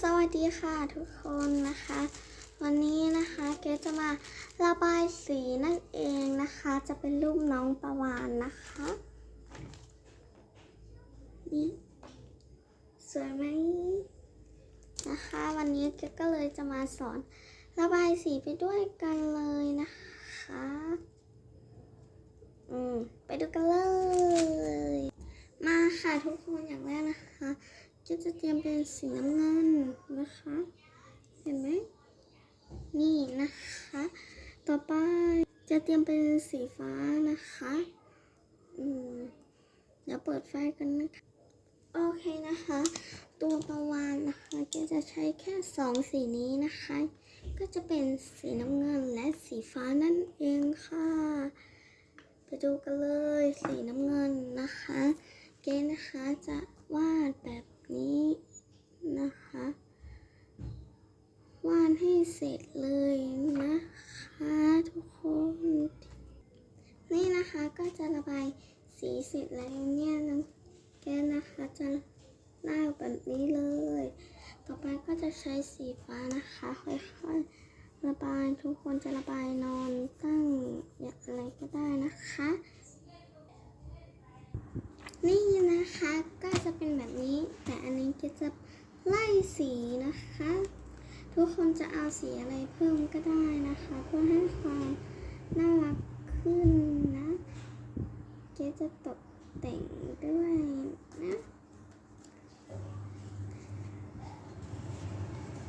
สวัสดีค่ะทุกคนนะคะ วันนี้นะคะเกจะมาระบายสีนั่นเองนะคะ จะเป็นรูปน้องประวานนะคะนี่สวยไหมนะคะ วันนี้เกก็เลยจะมาสอนระบายสีไปด้วยกันเลยนะคะอืมไปดูกันเลย มาค่ะทุกคนอย่างแรกนะคะ ก็จะเตรียมเป็นสีน้ำเงินนะคะ เห็นไหมนี่นะคะ ต่อไปจะเตรียมเป็นสีฟ้านะคะ อืมเดี๋ยวเปิดไฟกันนะคะ โอเคนะคะ ตัวประวานนะคะก็จะใช้แค่สองสีนี้นะคะ ก็จะเป็นสีน้ำเงินและสีฟ้านั่นเองค่ะ ไปดูกันเลยสีน้ำเงินนะคะ เกณฑ์นะคะจะวาดแบบนี้นะคะ วาดให้เสร็จเลยนะคะทุกคน นี่นะคะก็จะระบายสีเสร็จแล้วเนี่ยน้องแกนนะคะจะลาแบบนี้เลย ต่อไปก็จะใช้สีฟ้านะคะค่อยๆระบายทุกคนจะระบายนอนตั้งอย่างอะไรก็ได้นะคะ นี่นะคะก็จะเป็นแบบนี้ แต่อันนี้ก็จะไล่สีนะคะ ทุกคนจะเอาสีอะไรเพิ่มก็ได้นะคะ เพื่อให้ความน่ารักขึ้นนะ เกรซจะตกแต่งด้วยนะ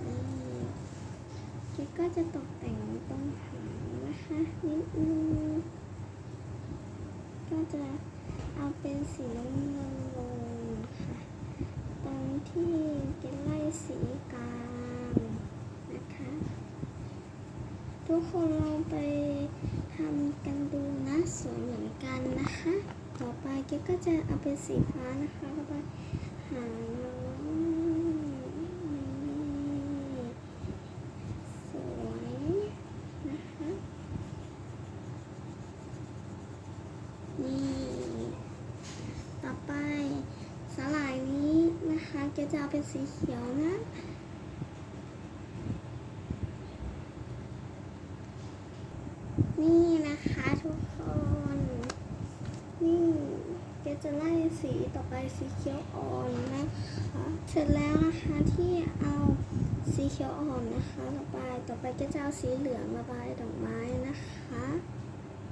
นี่เกรซก็จะตกแต่งตรงหางนะคะนิดนึงก็จะเอาเป็นสีน้ำเงินลงค่ะ ตรงที่เกนไล่สีกลางนะคะ ทุก คนลองไปทำกันดูนะสวยเหมือนกันนะคะ ต่อไปเกนก็จะเอาเป็นสีฟ้านะคะแล้วก็หาน้องนี่สวยนะคะนี่ต่อไปสลายนี้นะคะแกจะเอาเป็นสีเขียวนะ นี่นะคะทุกคน นี่แกจะไล่สีต่อไปสีเขียวอ่อนนะคะเสร็จแล้วนะคะที่เอาสีเขียวอ่อนนะคะระบายต่อไปก็จะเอาสีเหลืองระบายดอกไม้นะคะ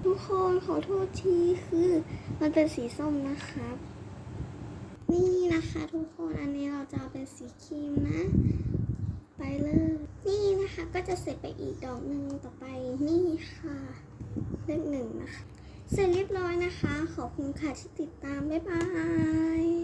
ทุกคนขอโทษทีคือ มันเป็นสีส้มนะคะนี่นะคะทุกคนอันนี้เราจะเอาเป็นสีครีมนะ ไปเลย นี่นะคะ ก็จะเสร็จไปอีกดอกหนึ่งต่อไปนี่ค่ะเลขหนึ่งนะคะ เสร็จเรียบร้อยนะคะ ขอบคุณค่ะที่ติดตาม บ๊ายบาย